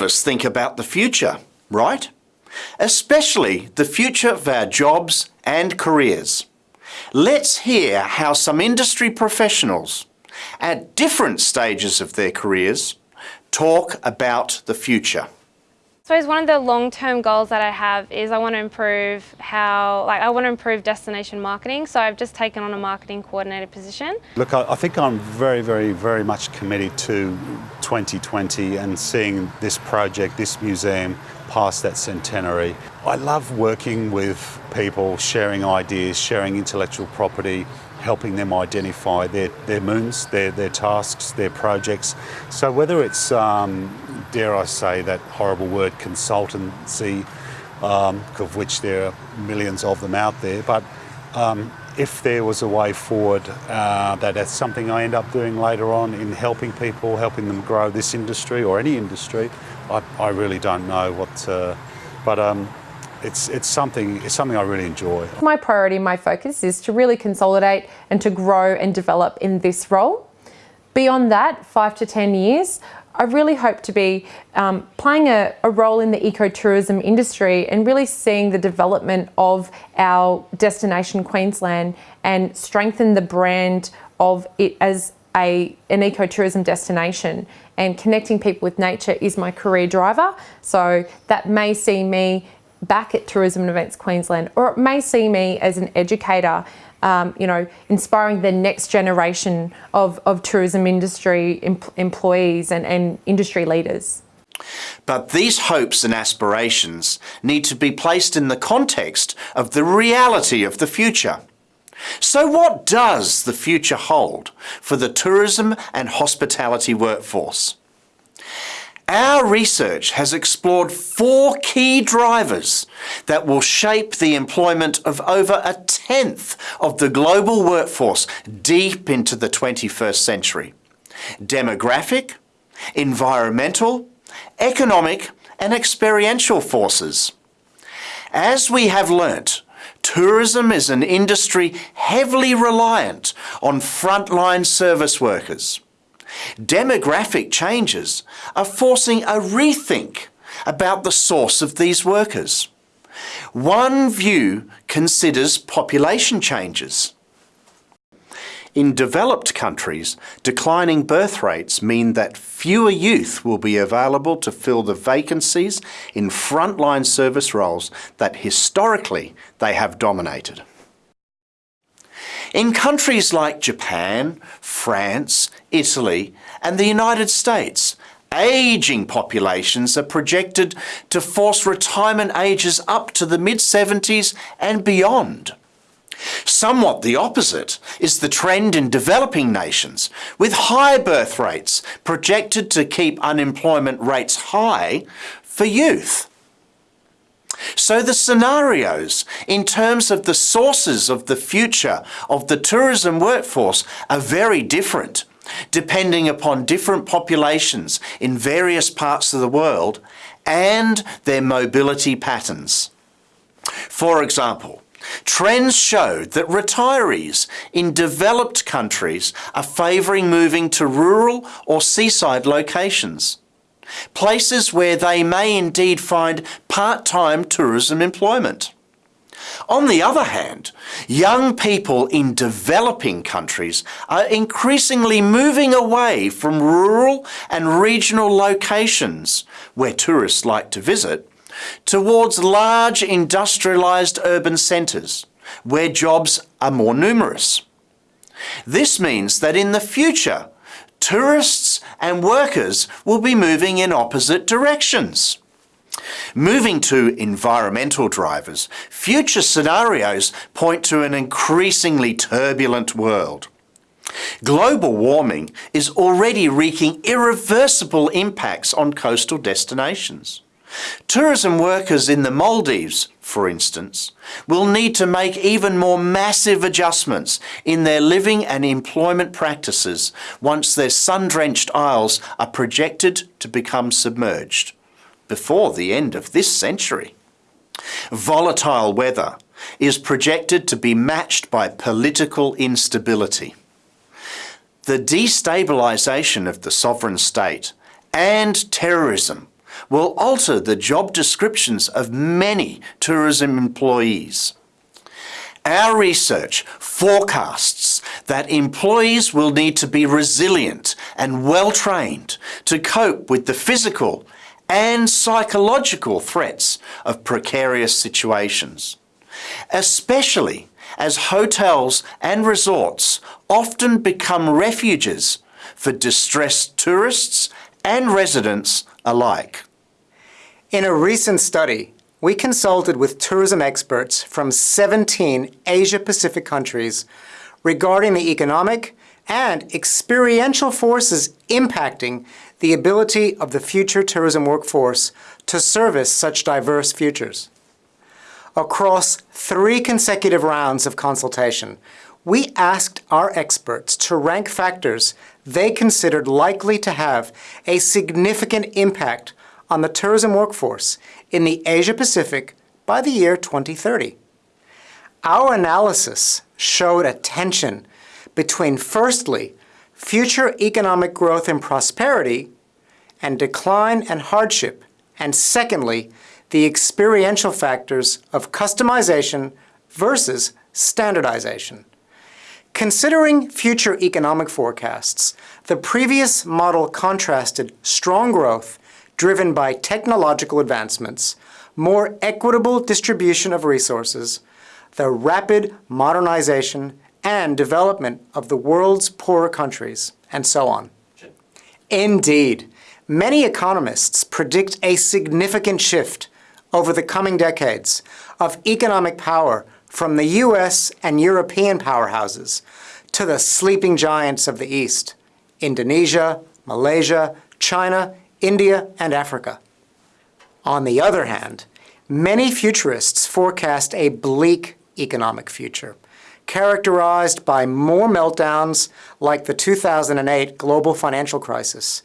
of us think about the future, right? Especially the future of our jobs and careers. Let's hear how some industry professionals at different stages of their careers talk about the future. Suppose one of the long-term goals that I have is I want to improve how, like I want to improve destination marketing. So I've just taken on a marketing coordinator position. Look, I, I think I'm very, very, very much committed to 2020 and seeing this project, this museum, past that centenary. I love working with people, sharing ideas, sharing intellectual property, helping them identify their, their moons, their, their tasks, their projects. So whether it's, um, dare I say, that horrible word consultancy, um, of which there are millions of them out there, but um, if there was a way forward uh, that that's something I end up doing later on in helping people, helping them grow this industry or any industry, I, I really don't know what, but um, it's, it's, something, it's something I really enjoy. My priority, my focus is to really consolidate and to grow and develop in this role. Beyond that, five to 10 years, I really hope to be um, playing a, a, role in the ecotourism industry and really seeing the development of our destination Queensland and strengthen the brand of it as a, an ecotourism destination and connecting people with nature is my career driver. So that may see me back at Tourism and Events Queensland, or it may see me as an educator, um, you know, inspiring the next generation of, of tourism industry em employees and, and industry leaders. But these hopes and aspirations need to be placed in the context of the reality of the future. So what does the future hold for the tourism and hospitality workforce? Our research has explored four key drivers that will shape the employment of over a tenth of the global workforce deep into the 21st century. Demographic, environmental, economic and experiential forces. As we have learnt, tourism is an industry heavily reliant on frontline service workers. Demographic changes are forcing a rethink about the source of these workers. One view considers population changes. In developed countries, declining birth rates mean that fewer youth will be available to fill the vacancies in frontline service roles that historically they have dominated. In countries like Japan, France, Italy and the United States, ageing populations are projected to force retirement ages up to the mid-70s and beyond. Somewhat the opposite is the trend in developing nations, with high birth rates projected to keep unemployment rates high for youth. So the scenarios in terms of the sources of the future of the tourism workforce are very different depending upon different populations in various parts of the world and their mobility patterns. For example, trends showed that retirees in developed countries are favouring moving to rural or seaside locations places where they may indeed find part-time tourism employment. On the other hand, young people in developing countries are increasingly moving away from rural and regional locations where tourists like to visit towards large industrialised urban centres where jobs are more numerous. This means that in the future, tourists and workers will be moving in opposite directions. Moving to environmental drivers, future scenarios point to an increasingly turbulent world. Global warming is already wreaking irreversible impacts on coastal destinations. Tourism workers in the Maldives, for instance, will need to make even more massive adjustments in their living and employment practices once their sun-drenched isles are projected to become submerged before the end of this century. Volatile weather is projected to be matched by political instability. The destabilisation of the sovereign state and terrorism will alter the job descriptions of many tourism employees. Our research forecasts that employees will need to be resilient and well trained to cope with the physical and psychological threats of precarious situations, especially as hotels and resorts often become refuges for distressed tourists and residents alike. In a recent study, we consulted with tourism experts from 17 Asia-Pacific countries regarding the economic and experiential forces impacting the ability of the future tourism workforce to service such diverse futures. Across three consecutive rounds of consultation, we asked our experts to rank factors they considered likely to have a significant impact on the tourism workforce in the Asia-Pacific by the year 2030. Our analysis showed a tension between, firstly, future economic growth and prosperity and decline and hardship, and secondly, the experiential factors of customization versus standardization. Considering future economic forecasts, the previous model contrasted strong growth driven by technological advancements, more equitable distribution of resources, the rapid modernization and development of the world's poorer countries, and so on. Indeed, many economists predict a significant shift over the coming decades of economic power from the US and European powerhouses to the sleeping giants of the East, Indonesia, Malaysia, China, India, and Africa. On the other hand, many futurists forecast a bleak economic future, characterized by more meltdowns like the 2008 global financial crisis,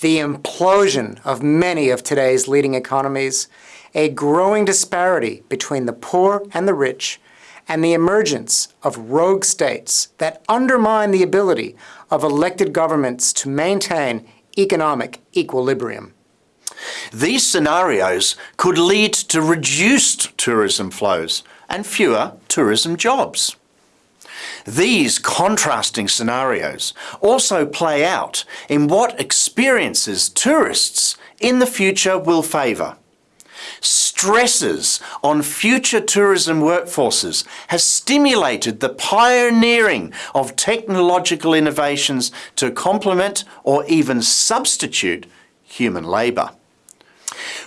the implosion of many of today's leading economies, a growing disparity between the poor and the rich, and the emergence of rogue states that undermine the ability of elected governments to maintain economic equilibrium. These scenarios could lead to reduced tourism flows and fewer tourism jobs. These contrasting scenarios also play out in what experiences tourists in the future will favour stresses on future tourism workforces has stimulated the pioneering of technological innovations to complement or even substitute human labour.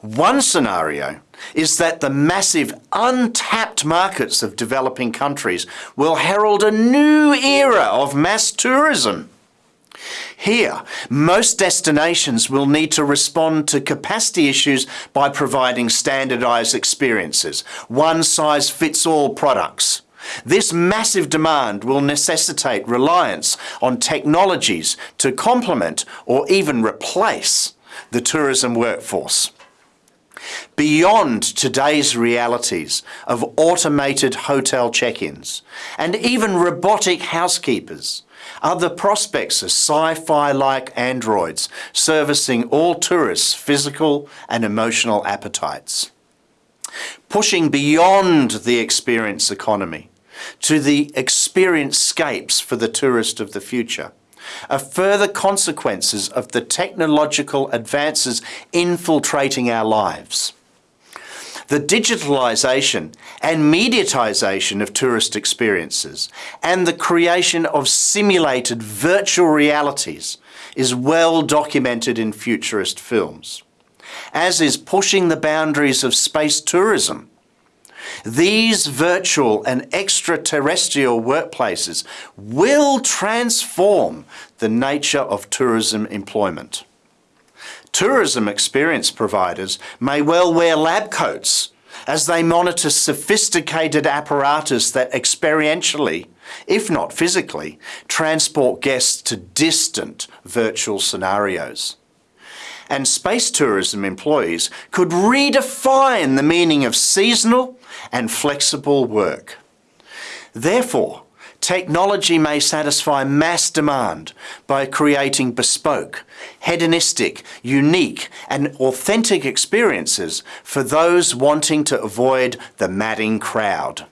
One scenario is that the massive untapped markets of developing countries will herald a new era of mass tourism here, most destinations will need to respond to capacity issues by providing standardised experiences, one-size-fits-all products. This massive demand will necessitate reliance on technologies to complement or even replace the tourism workforce. Beyond today's realities of automated hotel check-ins and even robotic housekeepers, are the prospects of sci-fi-like androids servicing all tourists' physical and emotional appetites. Pushing beyond the experience economy to the experience scapes for the tourist of the future are further consequences of the technological advances infiltrating our lives the digitalisation and mediatisation of tourist experiences and the creation of simulated virtual realities is well documented in futurist films, as is pushing the boundaries of space tourism. These virtual and extraterrestrial workplaces will transform the nature of tourism employment. Tourism experience providers may well wear lab coats as they monitor sophisticated apparatus that experientially, if not physically, transport guests to distant virtual scenarios. And space tourism employees could redefine the meaning of seasonal and flexible work. Therefore, Technology may satisfy mass demand by creating bespoke, hedonistic, unique and authentic experiences for those wanting to avoid the madding crowd.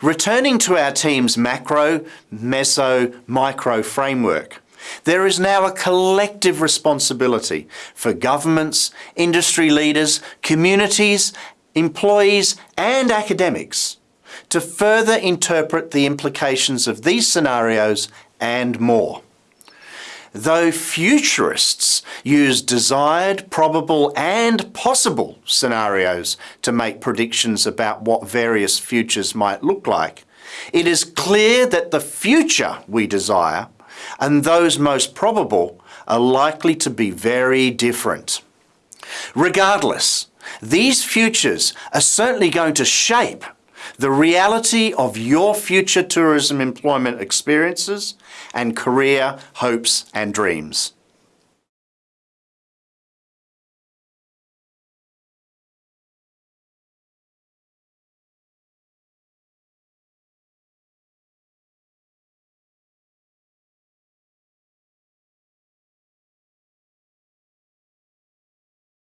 Returning to our team's macro, meso, micro framework, there is now a collective responsibility for governments, industry leaders, communities, employees and academics to further interpret the implications of these scenarios and more. Though futurists use desired, probable and possible scenarios to make predictions about what various futures might look like, it is clear that the future we desire and those most probable are likely to be very different. Regardless, these futures are certainly going to shape the reality of your future tourism employment experiences and career hopes and dreams.